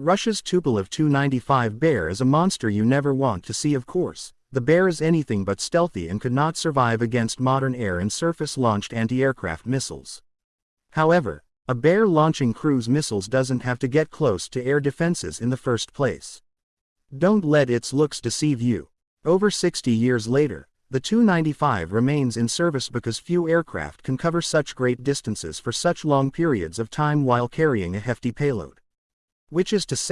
Russia's Tupolev Tu-95 Bear is a monster you never want to see of course. The Bear is anything but stealthy and could not survive against modern air and surface-launched anti-aircraft missiles. However, a Bear launching cruise missiles doesn't have to get close to air defenses in the first place. Don't let its looks deceive you. Over 60 years later, the Tu-95 remains in service because few aircraft can cover such great distances for such long periods of time while carrying a hefty payload. Which is to say,